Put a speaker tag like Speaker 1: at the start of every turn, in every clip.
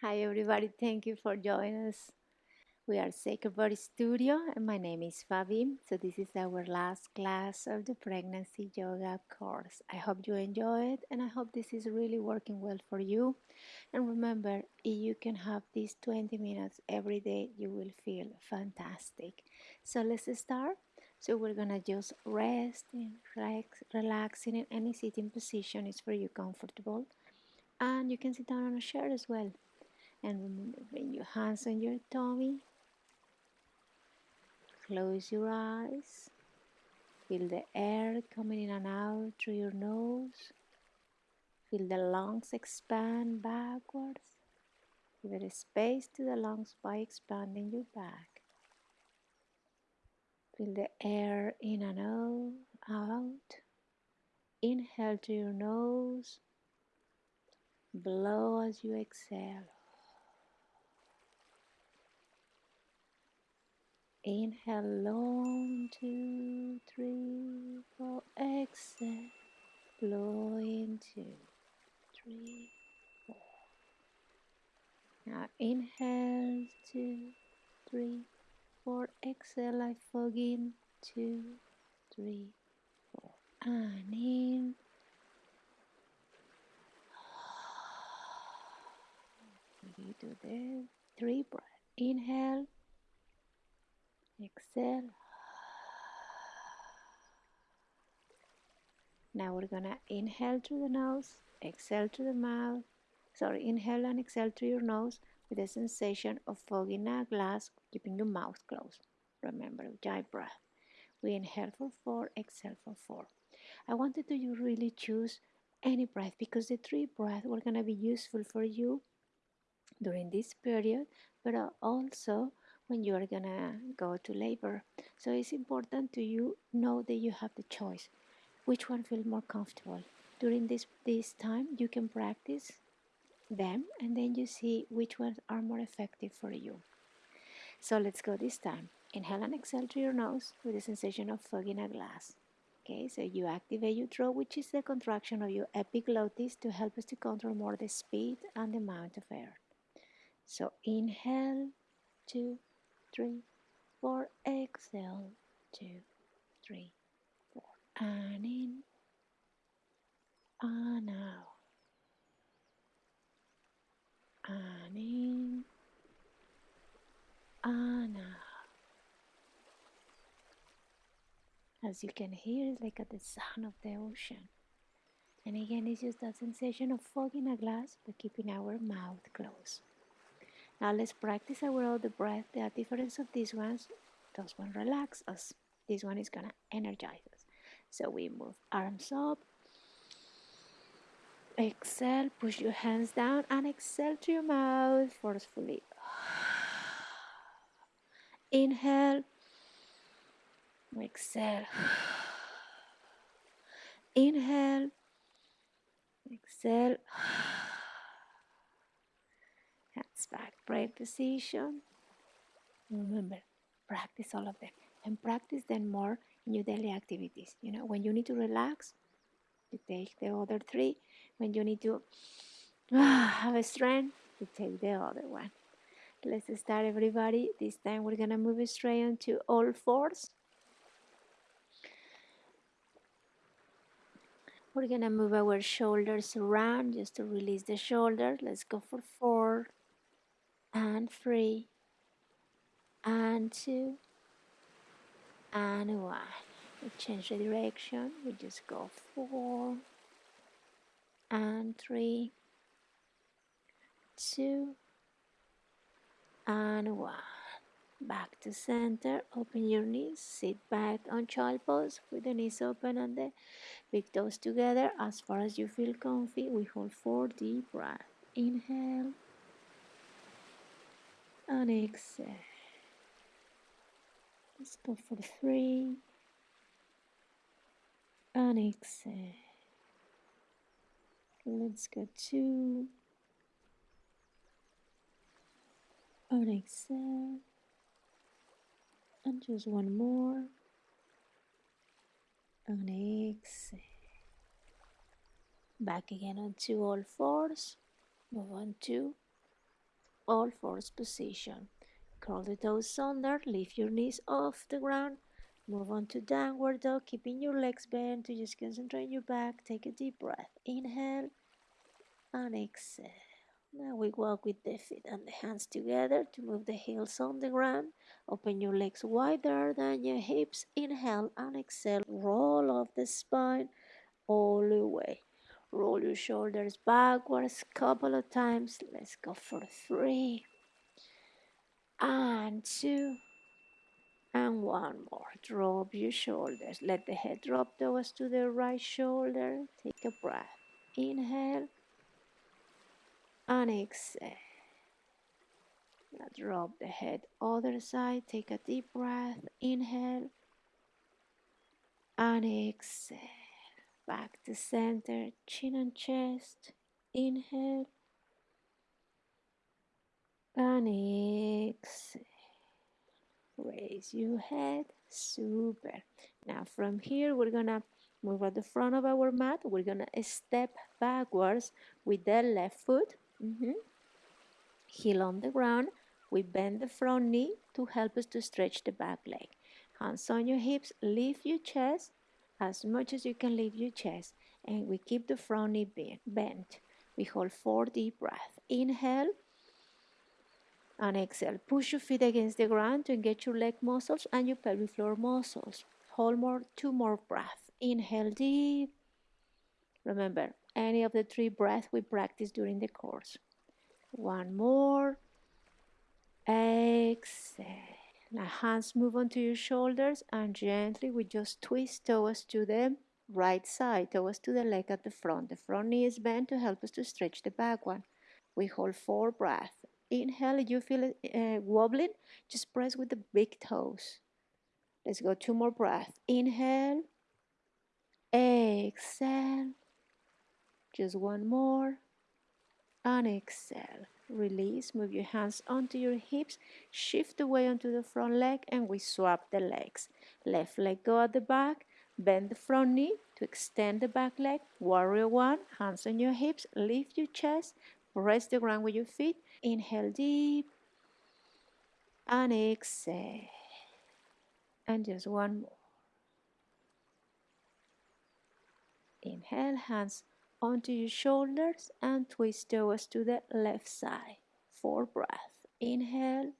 Speaker 1: Hi, everybody. Thank you for joining us. We are Sacred Body Studio, and my name is Fabi. So, this is our last class of the Pregnancy Yoga course. I hope you enjoy it, and I hope this is really working well for you. And remember, if you can have these 20 minutes every day, you will feel fantastic. So, let's start. So, we're gonna just rest and relax, relaxing in any sitting position is for you comfortable. And you can sit down on a chair as well and remember, bring your hands on your tummy. Close your eyes. Feel the air coming in and out through your nose. Feel the lungs expand backwards. Give it a space to the lungs by expanding your back. Feel the air in and out. out. Inhale through your nose. Blow as you exhale. Inhale long, two, three, four. Exhale, blow in two, three, four. Now inhale, two, three, four. Exhale, like fog in, two, three, four. And in. We do the three breaths. Inhale. Exhale. Now we're gonna inhale through the nose, exhale through the mouth. Sorry, inhale and exhale through your nose with the sensation of fogging a glass, keeping your mouth closed. Remember, ujjayi breath. We inhale for four, exhale for four. I wanted to you really choose any breath because the three breaths were gonna be useful for you during this period, but uh, also when you are gonna go to labor. So it's important to you know that you have the choice. Which one feels more comfortable? During this this time you can practice them and then you see which ones are more effective for you. So let's go this time. Inhale and exhale through your nose with the sensation of fogging a glass. Okay, so you activate your throat, which is the contraction of your epiglottis to help us to control more the speed and the amount of air. So inhale, two, three, four. Exhale, two, three, four. And in, and out. And in, and out. As you can hear, it's like at the sound of the ocean. And again, it's just that sensation of fogging a glass but keeping our mouth closed. Now let's practice our the breath. The difference of these ones, those one relax us. This one is gonna energize us. So we move arms up. Exhale, push your hands down and exhale to your mouth forcefully. Inhale. Exhale. Inhale. Exhale. Hands back, break position. Remember, practice all of them and practice them more in your daily activities. You know, when you need to relax, you take the other three. When you need to ah, have a strength, you take the other one. Let's start, everybody. This time we're gonna move straight onto all fours. We're gonna move our shoulders around just to release the shoulders. Let's go for four and three and two and one. We change the direction. We just go four and three, two and one. Back to center. Open your knees. Sit back on child pose with the knees open and the big toes together as far as you feel comfy. We hold four deep breaths. Inhale and exhale. Let's go for three and exhale. Let's go two and exhale. And just one more and exhale. Back again onto all fours. Move on two all fours position. Curl the toes under, lift your knees off the ground, move on to downward dog, keeping your legs bent to just concentrate your back. Take a deep breath. Inhale and exhale. Now we walk with the feet and the hands together to move the heels on the ground. Open your legs wider than your hips. Inhale and exhale. Roll off the spine all the way. Roll your shoulders backwards a couple of times. Let's go for three and two and one more. Drop your shoulders. Let the head drop towards to the right shoulder. Take a breath. Inhale and exhale. Now drop the head other side. Take a deep breath. Inhale and exhale. Back to center, chin and chest. Inhale and exhale. Raise your head. Super. Now from here, we're gonna move at the front of our mat. We're gonna step backwards with the left foot. Mm -hmm. Heel on the ground. We bend the front knee to help us to stretch the back leg. Hands on your hips, lift your chest as much as you can lift your chest. And we keep the front knee bent. We hold four deep breaths. Inhale and exhale. Push your feet against the ground to engage your leg muscles and your pelvic floor muscles. Hold more, two more breaths. Inhale deep. Remember, any of the three breaths we practice during the course. One more. Exhale. Now hands move onto your shoulders and gently we just twist towards to the right side, towards to the leg at the front. The front knee is bent to help us to stretch the back one. We hold four breaths. Inhale, you feel uh, wobbling, just press with the big toes. Let's go two more breaths. Inhale, exhale, just one more, and exhale. Release, move your hands onto your hips, shift away onto the front leg, and we swap the legs. Left leg go at the back, bend the front knee to extend the back leg. Warrior one, hands on your hips, lift your chest, press the ground with your feet. Inhale deep, and exhale. And just one more. Inhale, hands onto your shoulders and twist toes to the left side. Four breaths. Inhale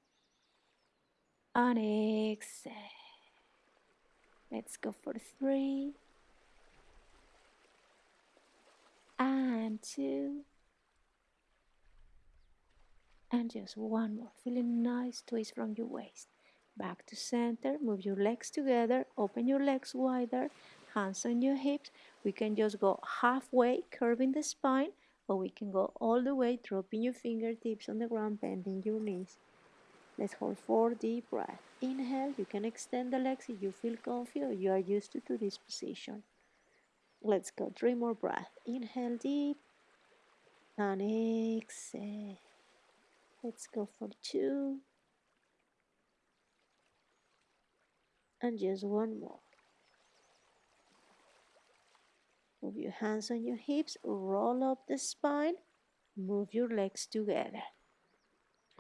Speaker 1: and exhale. Let's go for three and two and just one more. Feeling nice twist from your waist. Back to center. Move your legs together. Open your legs wider hands on your hips. We can just go halfway, curving the spine, or we can go all the way, dropping your fingertips on the ground, bending your knees. Let's hold four deep breaths. Inhale, you can extend the legs if you feel comfy or you are used to, to this position. Let's go three more breaths. Inhale deep and exhale. Let's go for two and just one more. Move your hands on your hips, roll up the spine, move your legs together.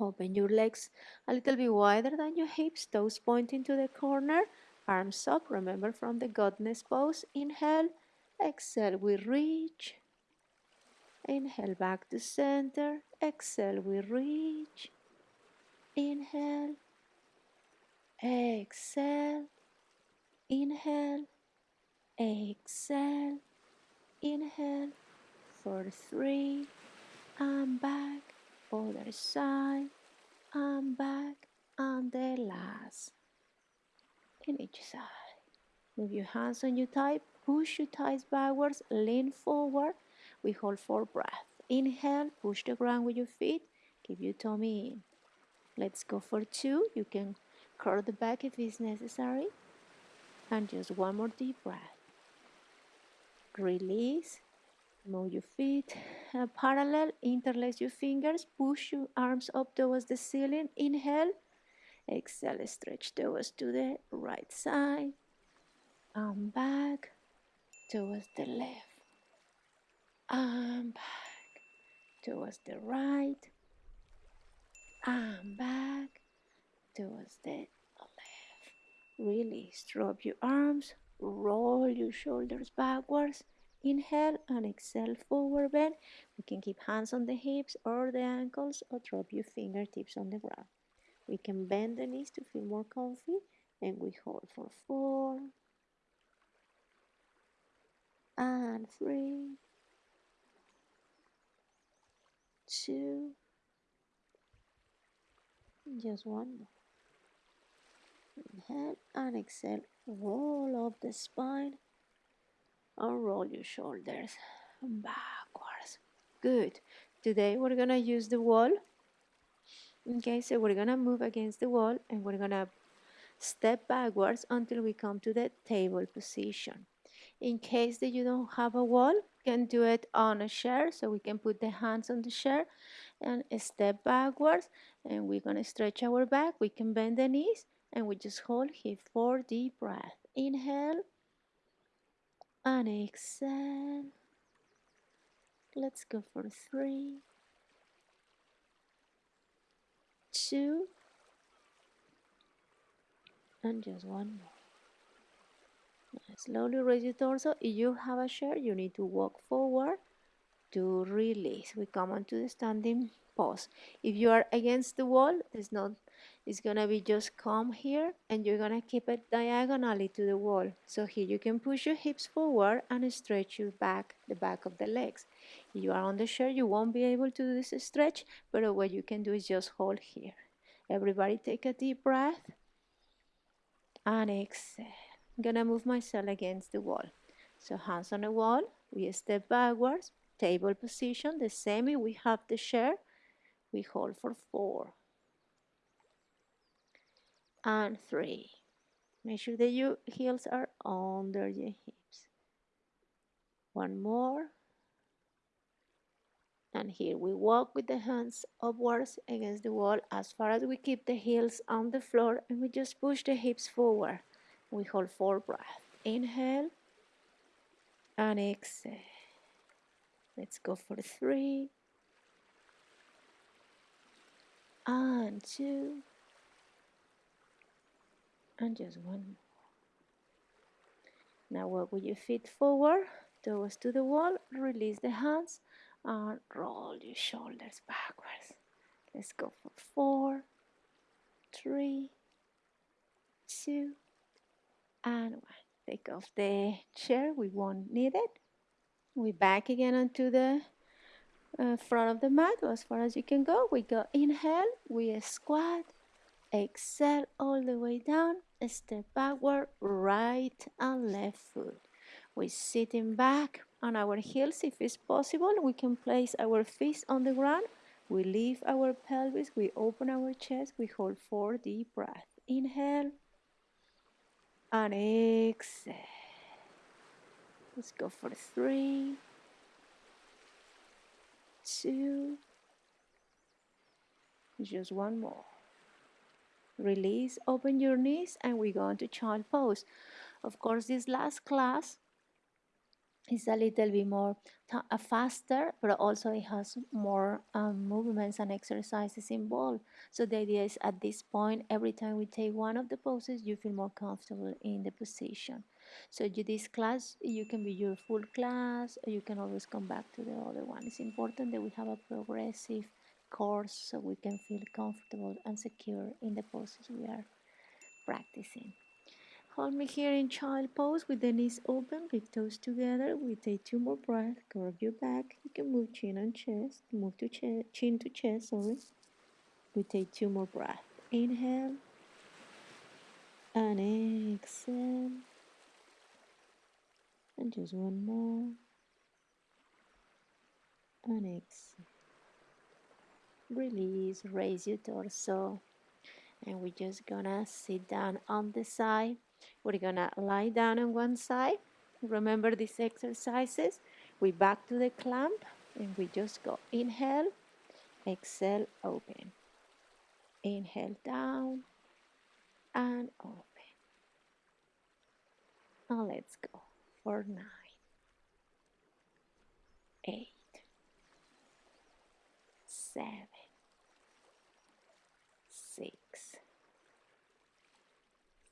Speaker 1: Open your legs a little bit wider than your hips, toes pointing to the corner, arms up. Remember from the goddess pose. Inhale, exhale, we reach. Inhale back to center. Exhale, we reach. Inhale, exhale, inhale, exhale. Inhale for three, and back, other side, and back, and the last. In each side. Move your hands on your thigh, push your thighs backwards, lean forward. We hold for breath. Inhale, push the ground with your feet, keep your tummy in. Let's go for two. You can curl the back if it's necessary. And just one more deep breath release move your feet uh, parallel interlace your fingers push your arms up towards the ceiling inhale exhale stretch towards to the right side and back towards the left and back towards the right and back towards the left. Release, drop your arms, roll your shoulders backwards. Inhale and exhale, forward bend. We can keep hands on the hips or the ankles or drop your fingertips on the ground. We can bend the knees to feel more comfy and we hold for four and three, two, just one more. Inhale and exhale, roll up the spine and roll your shoulders backwards. Good. Today we're gonna use the wall. Okay, so we're gonna move against the wall and we're gonna step backwards until we come to the table position. In case that you don't have a wall, you can do it on a chair. So we can put the hands on the chair and step backwards and we're gonna stretch our back. We can bend the knees and we just hold here for deep breath. Inhale and exhale. Let's go for three, two, and just one more. Slowly raise your torso. If you have a chair, you need to walk forward to release. We come onto the standing pose. If you are against the wall, it's not it's gonna be just come here and you're gonna keep it diagonally to the wall. So here you can push your hips forward and stretch your back, the back of the legs. If you are on the chair, you won't be able to do this stretch, but what you can do is just hold here. Everybody take a deep breath and exhale. I'm gonna move myself against the wall. So hands on the wall, we step backwards, table position, the same we have the chair, we hold for four and three. Make sure that your heels are under your hips. One more. And here we walk with the hands upwards against the wall as far as we keep the heels on the floor and we just push the hips forward. We hold four breaths. Inhale and exhale. Let's go for three and two and just one more. Now walk with your feet forward towards to the wall, release the hands and roll your shoulders backwards. Let's go for four, three, two, and one. Take off the chair, we won't need it. We back again onto the uh, front of the mat as far as you can go. We go inhale, we squat, exhale all the way down, step backward, right and left foot. We're sitting back on our heels if it's possible. We can place our feet on the ground. We lift our pelvis, we open our chest, we hold four deep breaths. Inhale and exhale. Let's go for three, two, just one more. Release, open your knees, and we go into child pose. Of course, this last class is a little bit more uh, faster, but also it has more um, movements and exercises involved. So the idea is at this point, every time we take one of the poses, you feel more comfortable in the position. So this class, you can be your full class, you can always come back to the other one. It's important that we have a progressive course so we can feel comfortable and secure in the poses we are practicing. Hold me here in child pose with the knees open, big toes together. We take two more breaths, curve your back. You can move chin and chest, move to ch chin to chest, sorry. We take two more breaths. Inhale and exhale. And just one more. And exhale. Release, raise your torso. And we're just gonna sit down on the side we're gonna lie down on one side. Remember these exercises? We back to the clamp and we just go inhale, exhale, open. Inhale down and open. Now let's go for nine, eight, seven,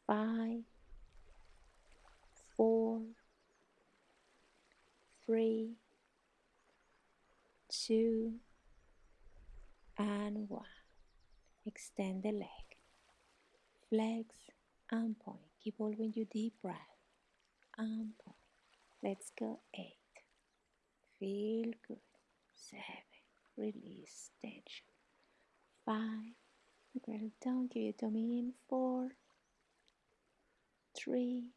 Speaker 1: five, four, three, two, and one. Extend the leg. Flex and point. Keep holding your deep breath. And point. Let's go. Eight. Feel good. Seven. Release tension. Five. Well done. Give your tummy in. Four. Three.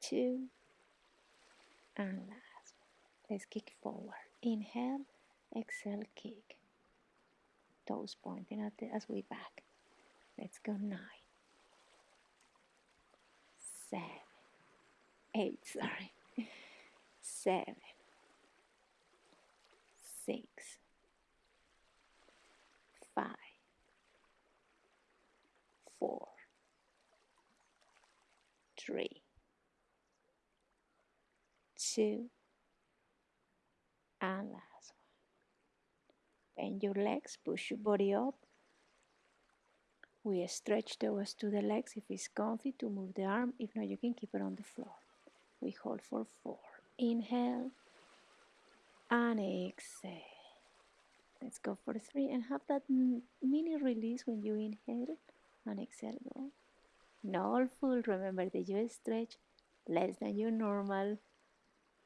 Speaker 1: Two. And last. Let's kick forward. Inhale. Exhale. Kick. Toes pointing at the, as we back. Let's go nine, seven, eight, sorry, seven, six, five, four, three, two, and last one. Bend your legs, push your body up we stretch toes to the legs if it's comfy to move the arm. If not, you can keep it on the floor. We hold for four. Inhale and exhale. Let's go for three and have that mini release when you inhale and exhale. Go. Not all full. Remember that you stretch less than your normal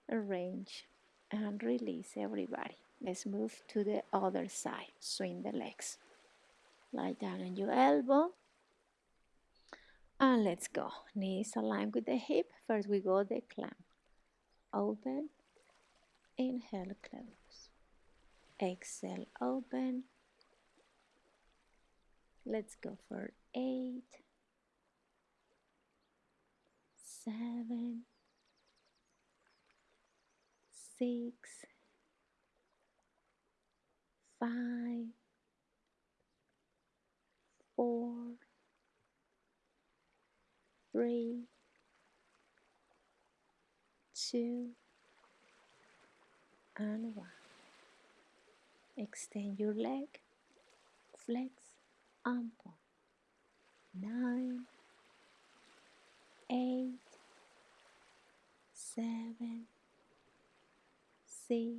Speaker 1: range and release everybody. Let's move to the other side. Swing the legs. Lie down on your elbow. And let's go. Knees aligned with the hip. First we go the clamp. Open. Inhale, close. Exhale, open. Let's go for eight, seven, six, five, four, three, two, and one. Extend your leg, flex, and point. Nine, eight, seven, six,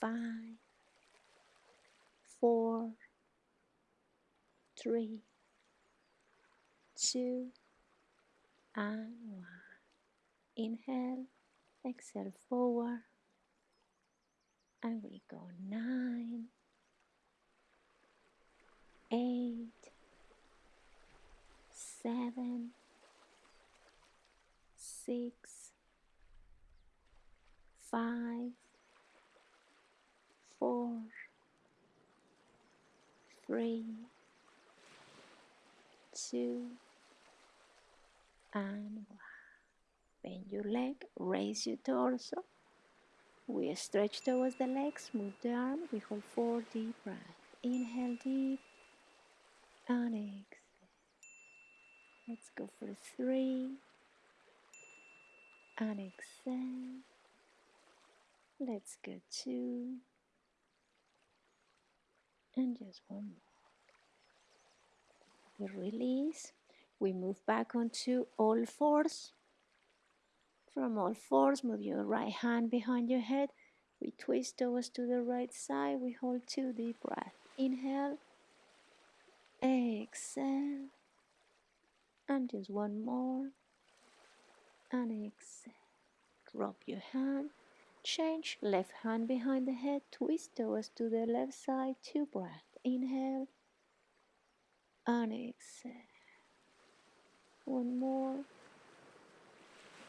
Speaker 1: five, four, three, two, and one. Inhale, exhale forward, and we go nine, eight, seven, six, five, four, three, two, and one. Bend your leg, raise your torso. We stretch towards the legs, move the arm. We hold four deep breaths. Inhale deep and exhale. Let's go for three and exhale. Let's go two and just one more release. We move back onto all fours. From all fours, move your right hand behind your head. We twist toes to the right side. We hold two deep breaths. Inhale, exhale, and just one more. And exhale. Drop your hand. Change left hand behind the head. Twist toes to the left side. Two breaths. Inhale and exhale. One more.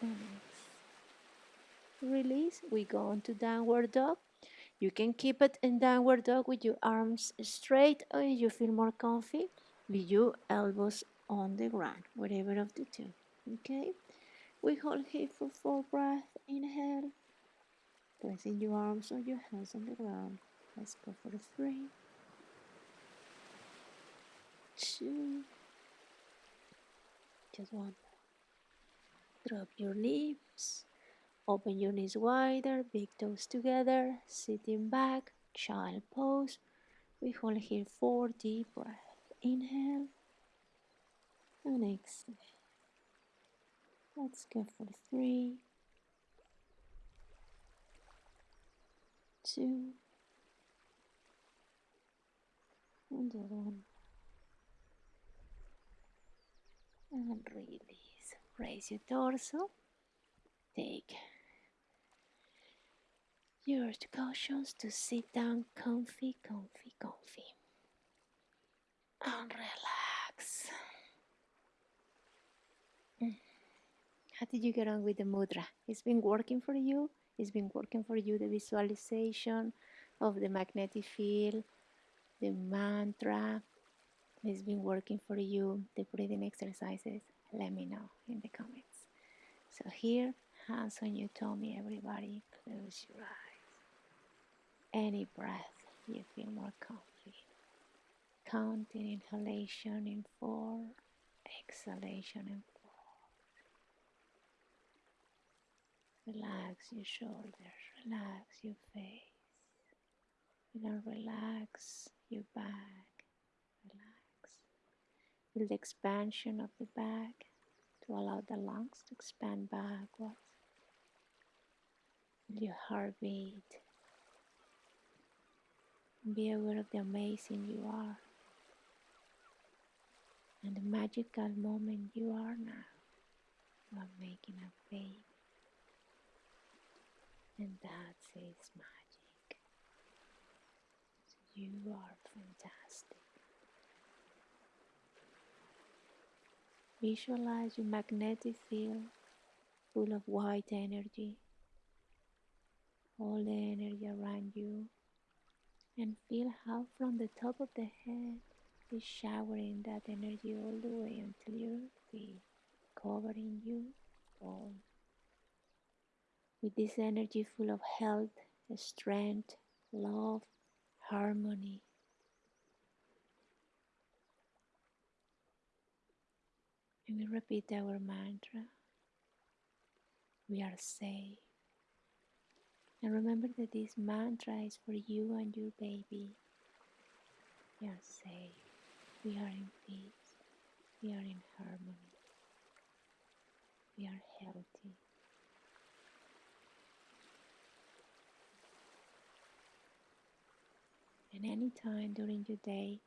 Speaker 1: And exhale. Release. We go into downward dog. You can keep it in downward dog with your arms straight or if you feel more comfy with your elbows on the ground, whatever of the two. Okay? We hold here for four breaths. Inhale. Placing your arms or your hands on the ground. Let's go for the three two, just one Drop your lips, open your knees wider, big toes together, sitting back, child pose. We hold here four deep breaths. Inhale, and exhale. Let's go for three, two, and one. And release. Raise your torso. Take your cautions to sit down comfy, comfy, comfy. And relax. How did you get on with the mudra? It's been working for you? It's been working for you the visualization of the magnetic field, the mantra. It's been working for you the breathing exercises. Let me know in the comments. So here, hands on your tummy, everybody. Close your eyes. Any breath you feel more comfy. Counting inhalation in four, exhalation in Relax your shoulders, relax your face. And relax your back, relax. Feel the expansion of the back to allow the lungs to expand backwards. Feel your heartbeat. Be aware of the amazing you are and the magical moment you are now. You are making a baby and that's magic. So you are fantastic. Visualize your magnetic field full of white energy, all the energy around you, and feel how from the top of the head is showering that energy all the way until your feet, covering you all with this energy full of health, strength, love, harmony. And we repeat our mantra. We are safe. And remember that this mantra is for you and your baby. We are safe. We are in peace. We are in harmony. We are healthy. And any time during your day,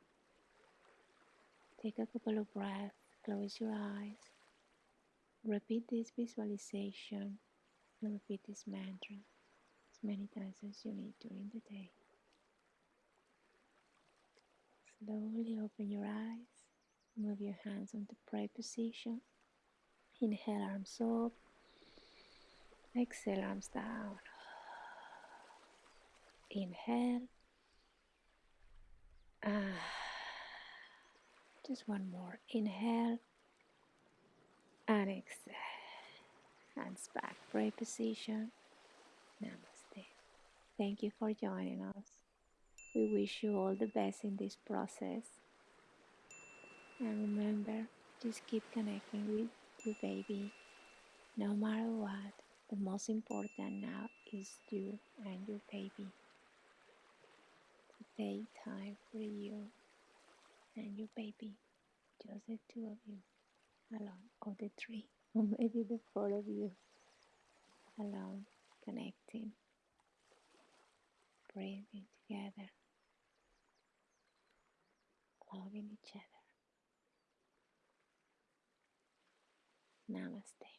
Speaker 1: take a couple of breaths, close your eyes, repeat this visualization, and repeat this mantra as many times as you need during the day. Slowly open your eyes, move your hands onto prayer position. Inhale, arms up. Exhale, arms down. Inhale. Ah, just one more. Inhale and exhale. Hands back, pray position. Namaste. Thank you for joining us. We wish you all the best in this process. And remember, just keep connecting with your baby. No matter what, the most important now is you and your baby take time for you and your baby, just the two of you. Alone, or the three, or maybe the four of you. Alone, connecting, breathing together, loving each other. Namaste.